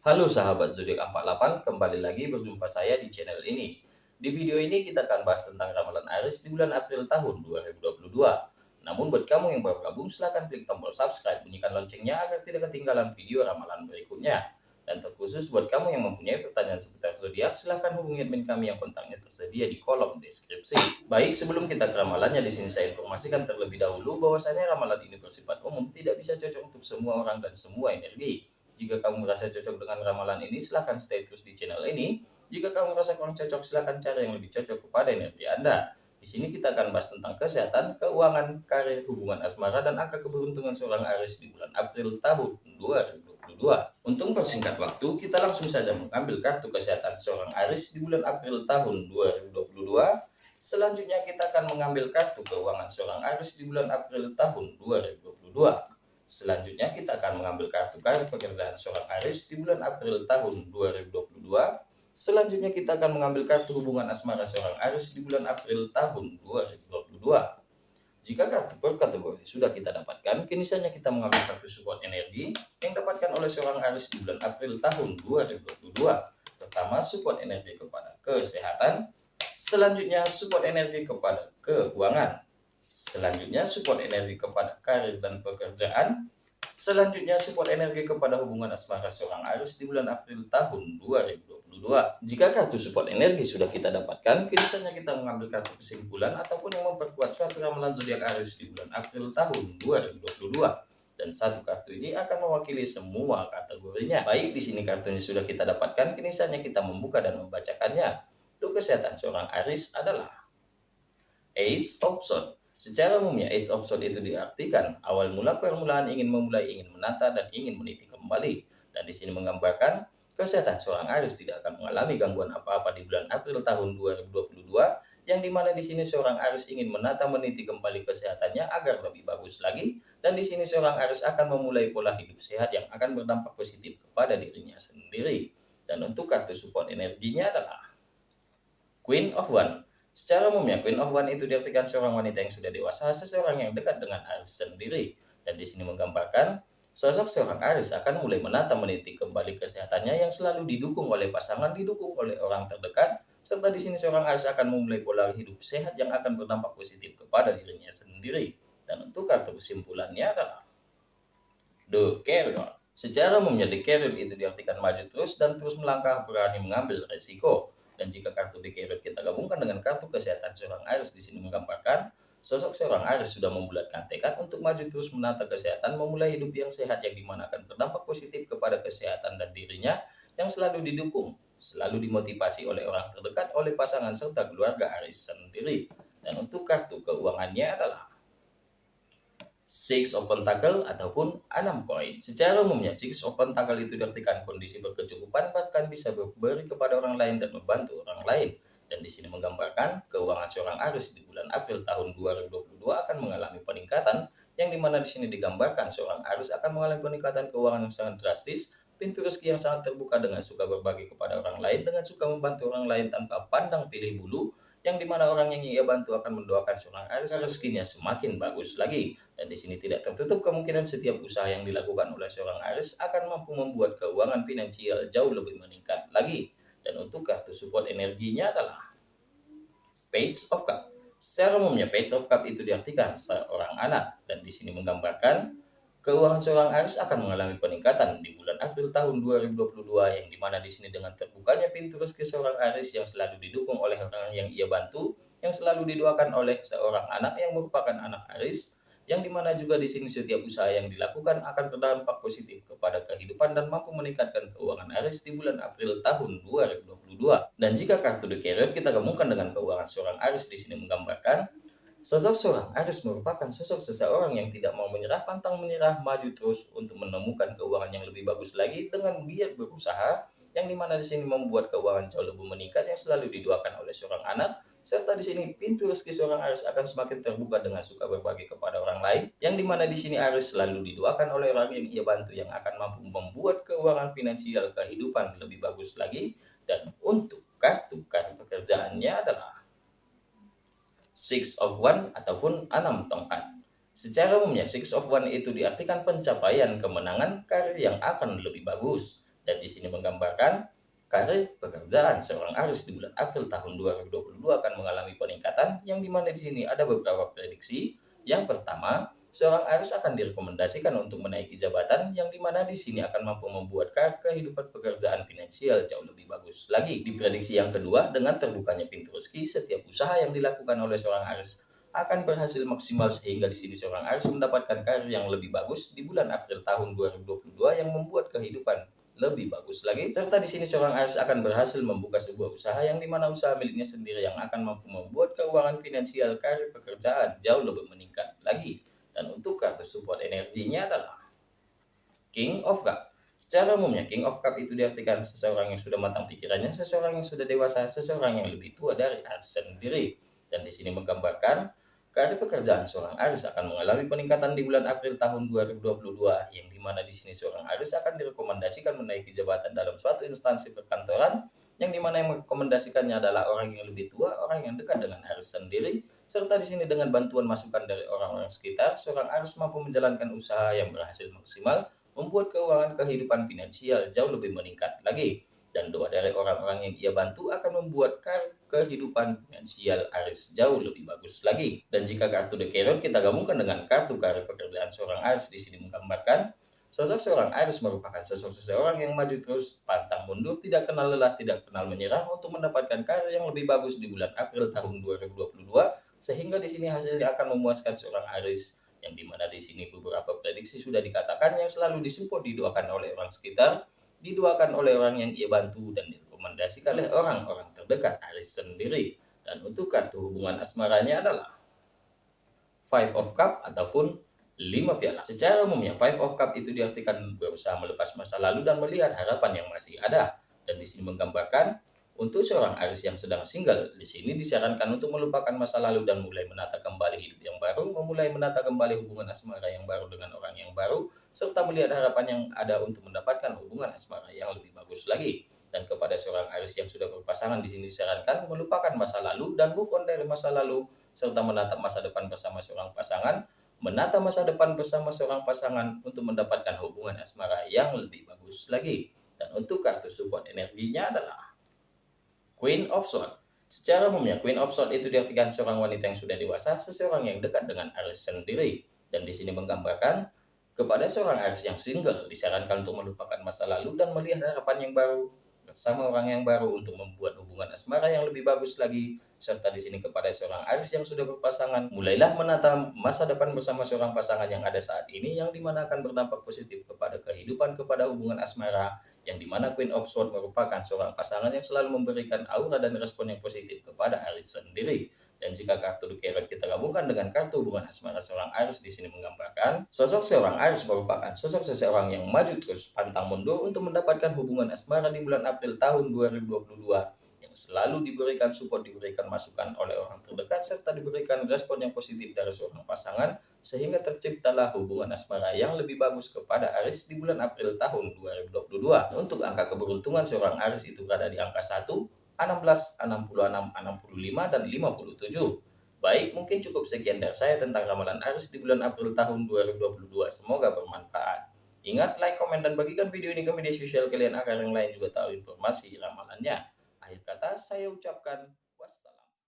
Halo sahabat zodiak 48, kembali lagi berjumpa saya di channel ini. Di video ini kita akan bahas tentang ramalan Aries di bulan April tahun 2022. Namun buat kamu yang baru gabung silahkan klik tombol subscribe, bunyikan loncengnya agar tidak ketinggalan video ramalan berikutnya. Dan terkhusus buat kamu yang mempunyai pertanyaan seputar zodiak, silahkan hubungi admin kami yang kontaknya tersedia di kolom deskripsi. Baik, sebelum kita ke ramalannya, di sini saya informasikan terlebih dahulu bahwasanya ramalan ini bersifat umum, tidak bisa cocok untuk semua orang dan semua energi. Jika kamu merasa cocok dengan ramalan ini, silahkan stay terus di channel ini. Jika kamu merasa kurang cocok, silahkan cari yang lebih cocok kepada energi Anda. Di sini kita akan bahas tentang kesehatan, keuangan, karir, hubungan asmara, dan angka keberuntungan seorang Aries di bulan April tahun 2020. 2022. Untuk mempersingkat waktu, kita langsung saja mengambil kartu kesehatan seorang Aris di bulan April tahun 2022. Selanjutnya kita akan mengambil kartu keuangan seorang Aris di bulan April tahun 2022. Selanjutnya kita akan mengambil kartu karir pekerjaan seorang Aris di bulan April tahun 2022. Selanjutnya kita akan mengambil kartu hubungan asmara seorang Aris di bulan April tahun 2022. Jika kartu per kategori sudah kita dapatkan, kini saja kita mengambil kartu support energi yang dapatkan oleh seorang Aris di bulan April tahun 2022. Pertama, support energi kepada kesehatan. Selanjutnya, support energi kepada keuangan. Selanjutnya, support energi kepada karir dan pekerjaan. Selanjutnya, support energi kepada hubungan asmara seorang Aris di bulan April tahun 2022. 2022. Jika kartu support energi sudah kita dapatkan, saja kita mengambil kartu kesimpulan ataupun yang memperkuat suatu ramalan zodiak Aries di bulan April tahun 2022 dan satu kartu ini akan mewakili semua kategorinya. Baik, di sini kartunya sudah kita dapatkan, kini kita membuka dan membacakannya. Untuk kesehatan seorang Aries adalah Ace of Swords. Secara umumnya Ace of itu diartikan awal mula permulaan ingin memulai, ingin menata, dan ingin meniti kembali. Dan di sini menggambarkan kesehatan seorang Aries tidak akan mengalami gangguan apa-apa di bulan April tahun 2022 yang di mana di sini seorang Aries ingin menata meniti kembali kesehatannya agar lebih bagus lagi. Dan di sini seorang Aries akan memulai pola hidup sehat yang akan berdampak positif kepada dirinya sendiri. Dan untuk kartu support energinya adalah Queen of One secara umumnya Queen of One itu diartikan seorang wanita yang sudah dewasa seseorang yang dekat dengan Aries sendiri dan di sini menggambarkan Sosok seorang Aris akan mulai menata meniti kembali kesehatannya yang selalu didukung oleh pasangan, didukung oleh orang terdekat, serta di sini seorang Aris akan memulai pola hidup sehat yang akan berdampak positif kepada dirinya sendiri. Dan untuk kartu kesimpulannya adalah The Carrier. Secara umumnya The Carrier itu diartikan maju terus dan terus melangkah berani mengambil resiko. Dan jika kartu Carrier kita gabungkan dengan kartu kesehatan seorang Aris di sini menggambarkan Sosok seorang Aris sudah membulatkan tekad untuk maju terus menata kesehatan, memulai hidup yang sehat yang di mana akan berdampak positif kepada kesehatan dan dirinya yang selalu didukung, selalu dimotivasi oleh orang terdekat, oleh pasangan serta keluarga Aris sendiri. Dan untuk kartu keuangannya adalah Six of Pentacle ataupun enam koin. Secara umumnya, Six of Pentacle itu diartikan kondisi berkecukupan bahkan bisa berberi kepada orang lain dan membantu orang lain dan di sini menggambarkan keuangan seorang Aris di bulan April tahun 2022 akan mengalami peningkatan yang di mana di sini digambarkan seorang Aris akan mengalami peningkatan keuangan yang sangat drastis, pintu rezeki yang sangat terbuka dengan suka berbagi kepada orang lain, dengan suka membantu orang lain tanpa pandang pilih bulu, yang di mana orang yang ia bantu akan mendoakan seorang Aris agar rezekinya semakin bagus lagi. Dan di sini tidak tertutup kemungkinan setiap usaha yang dilakukan oleh seorang Aris akan mampu membuat keuangan finansial jauh lebih meningkat lagi. Dan untuk kartu support energinya adalah Page of Cup. Secara umumnya Page of Cup itu diartikan seorang anak dan di sini menggambarkan keuangan seorang Aries akan mengalami peningkatan di bulan April tahun 2022 yang di mana di sini dengan terbukanya pintu rezeki seorang Aries yang selalu didukung oleh orang yang ia bantu, yang selalu didoakan oleh seorang anak yang merupakan anak Aries, yang di mana juga di sini setiap usaha yang dilakukan akan berdampak positif kepada kehidupan dan mampu meningkatkan keuangan Aries di bulan April tahun 2022. Dan jika kartu The Carrier kita gabungkan dengan keuangan seorang Aries di sini menggambarkan Sosok seorang Aries merupakan sosok seseorang yang tidak mau menyerah, pantang menyerah, maju terus untuk menemukan keuangan yang lebih bagus lagi dengan giat berusaha, yang di mana di sini membuat keuangan jauh lebih meningkat yang selalu didoakan oleh seorang anak, serta di sini pintu rezeki seorang Aries akan semakin terbuka dengan suka berbagi kepada orang lain, yang di mana di sini Aries selalu didoakan oleh orang yang ia bantu yang akan mampu membuat keuangan finansial kehidupan lebih bagus lagi. Dan untuk kartu kartu pekerjaannya adalah Six of One ataupun enam tongkat. Secara umumnya Six of One itu diartikan pencapaian kemenangan karir yang akan lebih bagus Dan di sini menggambarkan karir pekerjaan seorang Aris di bulan April tahun 2022 akan mengalami peningkatan yang di mana di sini ada beberapa prediksi. Yang pertama, seorang Aris akan direkomendasikan untuk menaiki jabatan yang di mana di sini akan mampu membuat kehidupan pekerjaan finansial jauh lebih bagus lagi. Di prediksi yang kedua, dengan terbukanya pintu rezeki, setiap usaha yang dilakukan oleh seorang Aris akan berhasil maksimal sehingga di sini seorang Aris mendapatkan karir yang lebih bagus di bulan April tahun 2022 yang membuat kehidupan lebih bagus lagi. Serta di sini seorang Aris akan berhasil membuka sebuah usaha yang di mana usaha miliknya sendiri yang akan mampu membuat keuangan finansial karir pekerjaan jauh lebih meningkat lagi. Dan untuk kartu support energinya adalah King of Cup. Secara umumnya, King of Cup itu diartikan seseorang yang sudah matang pikirannya, seseorang yang sudah dewasa, seseorang yang lebih tua dari Aris sendiri. Dan di sini menggambarkan Karir pekerjaan seorang Aris akan mengalami peningkatan di bulan April tahun 2022, yang di mana di sini seorang Aris akan direkomendasikan menaiki jabatan dalam suatu instansi perkantoran, yang di mana yang merekomendasikannya adalah orang yang lebih tua, orang yang dekat dengan Aris sendiri, serta di sini dengan bantuan masukan dari orang-orang sekitar, seorang Aris mampu menjalankan usaha yang berhasil maksimal, membuat keuangan kehidupan finansial jauh lebih meningkat lagi dan doa dari orang-orang yang ia bantu akan membuat kehidupan finansial Aris jauh lebih bagus lagi. Dan jika kartu The Carrot kita gabungkan dengan kartu karir pekerjaan seorang Aris di sini menggambarkan sosok seorang Aris merupakan sosok seseorang yang maju terus, pantang mundur, tidak kenal lelah, tidak kenal menyerah untuk mendapatkan karir yang lebih bagus di bulan April tahun 2022 sehingga di sini hasilnya akan memuaskan seorang Aris yang di mana di sini beberapa prediksi sudah dikatakan yang selalu disupport didoakan oleh orang sekitar diduakan oleh orang yang ia bantu dan direkomendasikan oleh orang-orang terdekat Aris sendiri. Dan untuk kartu hubungan asmaranya adalah Five of Cup ataupun lima piala. Secara umumnya Five of Cup itu diartikan berusaha melepas masa lalu dan melihat harapan yang masih ada. Dan di sini menggambarkan untuk seorang Aris yang sedang single, di sini disarankan untuk melupakan masa lalu dan mulai menata kembali hidup yang baru, memulai menata kembali hubungan asmara yang baru dengan orang yang baru, serta melihat harapan yang ada untuk mendapatkan hubungan asmara yang lebih bagus lagi. Dan kepada seorang Aris yang sudah berpasangan di sini disarankan melupakan masa lalu dan move on dari masa lalu serta menatap masa depan bersama seorang pasangan, menata masa depan bersama seorang pasangan untuk mendapatkan hubungan asmara yang lebih bagus lagi. Dan untuk kartu support energinya adalah Queen of Swords. Secara umumnya Queen of Swords itu diartikan seorang wanita yang sudah dewasa, seseorang yang dekat dengan Aris sendiri. Dan di sini menggambarkan kepada seorang Aris yang single, disarankan untuk melupakan masa lalu dan melihat harapan yang baru bersama orang yang baru untuk membuat hubungan asmara yang lebih bagus lagi. Serta di sini kepada seorang Aris yang sudah berpasangan, mulailah menata masa depan bersama seorang pasangan yang ada saat ini yang di mana akan berdampak positif kepada kehidupan, kepada hubungan asmara, yang di mana Queen of Swords merupakan seorang pasangan yang selalu memberikan aura dan respon yang positif kepada Aris sendiri. Dan jika kartu The kita gabungkan dengan kartu hubungan asmara seorang Aries di sini menggambarkan sosok seorang Aries merupakan sosok seseorang yang maju terus pantang mundur untuk mendapatkan hubungan asmara di bulan April tahun 2022 yang selalu diberikan support, diberikan masukan oleh orang terdekat serta diberikan respon yang positif dari seorang pasangan sehingga terciptalah hubungan asmara yang lebih bagus kepada Aris di bulan April tahun 2022. Untuk angka keberuntungan seorang Aris itu berada di angka 1, 16, 66, 65, dan 57. Baik, mungkin cukup sekian dari saya tentang ramalan Aris di bulan April tahun 2022. Semoga bermanfaat. Ingat, like, komen, dan bagikan video ini ke media sosial kalian agar yang lain juga tahu informasi ramalannya. Akhir kata, saya ucapkan